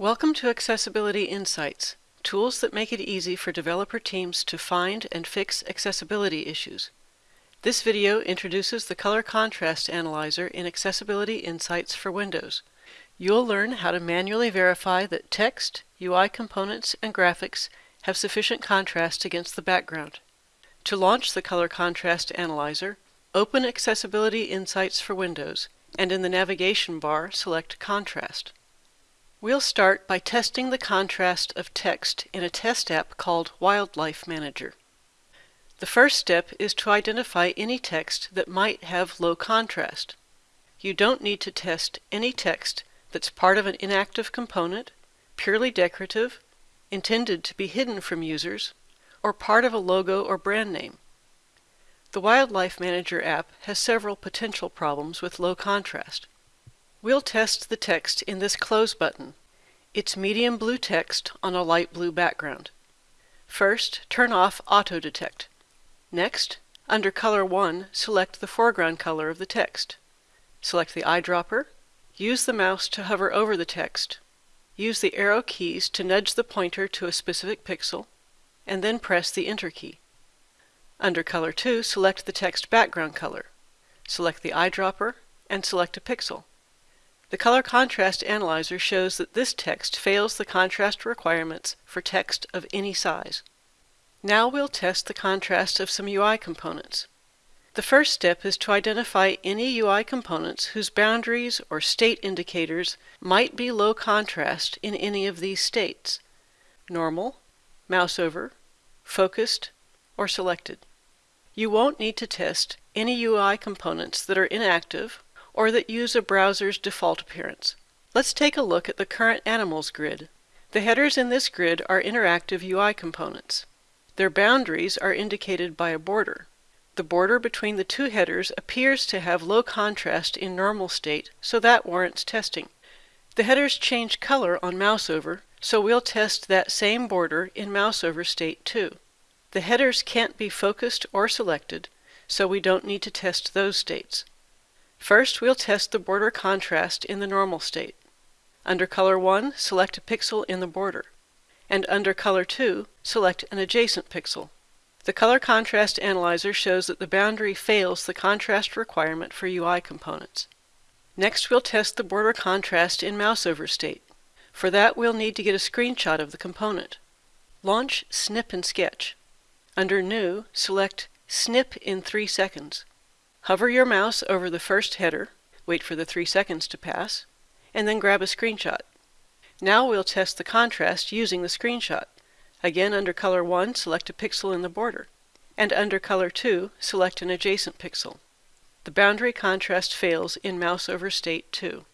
Welcome to Accessibility Insights, tools that make it easy for developer teams to find and fix accessibility issues. This video introduces the Color Contrast Analyzer in Accessibility Insights for Windows. You'll learn how to manually verify that text, UI components, and graphics have sufficient contrast against the background. To launch the Color Contrast Analyzer, open Accessibility Insights for Windows, and in the navigation bar select Contrast. We'll start by testing the contrast of text in a test app called Wildlife Manager. The first step is to identify any text that might have low contrast. You don't need to test any text that's part of an inactive component, purely decorative, intended to be hidden from users, or part of a logo or brand name. The Wildlife Manager app has several potential problems with low contrast. We'll test the text in this Close button. It's medium blue text on a light blue background. First, turn off Auto Detect. Next, under Color 1, select the foreground color of the text. Select the eyedropper. Use the mouse to hover over the text. Use the arrow keys to nudge the pointer to a specific pixel, and then press the Enter key. Under Color 2, select the text background color. Select the eyedropper and select a pixel. The Color Contrast Analyzer shows that this text fails the contrast requirements for text of any size. Now we'll test the contrast of some UI components. The first step is to identify any UI components whose boundaries or state indicators might be low contrast in any of these states normal, mouse over, focused, or selected. You won't need to test any UI components that are inactive or that use a browser's default appearance. Let's take a look at the current animals grid. The headers in this grid are interactive UI components. Their boundaries are indicated by a border. The border between the two headers appears to have low contrast in normal state, so that warrants testing. The headers change color on mouseover, so we'll test that same border in mouseover state too. The headers can't be focused or selected, so we don't need to test those states. First, we'll test the border contrast in the normal state. Under Color 1, select a pixel in the border. And under Color 2, select an adjacent pixel. The Color Contrast Analyzer shows that the boundary fails the contrast requirement for UI components. Next, we'll test the border contrast in mouse over state. For that, we'll need to get a screenshot of the component. Launch Snip and Sketch. Under New, select Snip in 3 seconds. Hover your mouse over the first header, wait for the 3 seconds to pass, and then grab a screenshot. Now we'll test the contrast using the screenshot. Again, under Color 1, select a pixel in the border, and under Color too, select an adjacent pixel. The boundary contrast fails in mouse over state 2.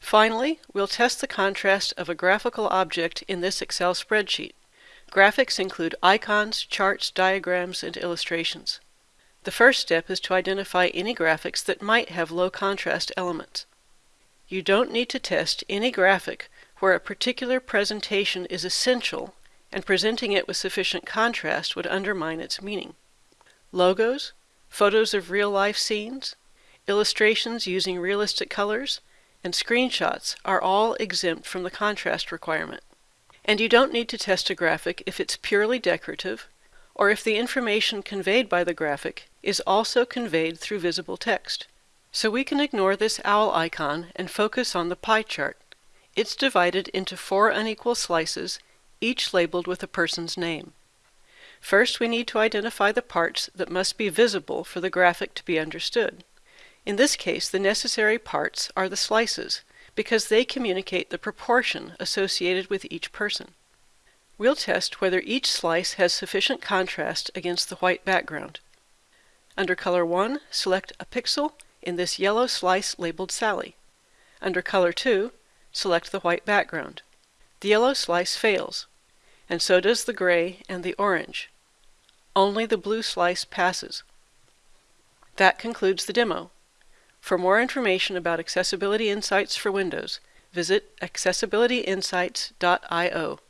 Finally, we'll test the contrast of a graphical object in this Excel spreadsheet. Graphics include icons, charts, diagrams, and illustrations. The first step is to identify any graphics that might have low contrast elements. You don't need to test any graphic where a particular presentation is essential and presenting it with sufficient contrast would undermine its meaning. Logos, photos of real-life scenes, illustrations using realistic colors, and screenshots are all exempt from the contrast requirement. And you don't need to test a graphic if it's purely decorative, or if the information conveyed by the graphic is also conveyed through visible text. So we can ignore this owl icon and focus on the pie chart. It's divided into four unequal slices, each labeled with a person's name. First, we need to identify the parts that must be visible for the graphic to be understood. In this case, the necessary parts are the slices, because they communicate the proportion associated with each person. We'll test whether each slice has sufficient contrast against the white background. Under Color 1, select a pixel in this yellow slice labeled Sally. Under Color 2, select the white background. The yellow slice fails, and so does the gray and the orange. Only the blue slice passes. That concludes the demo. For more information about Accessibility Insights for Windows, visit accessibilityinsights.io.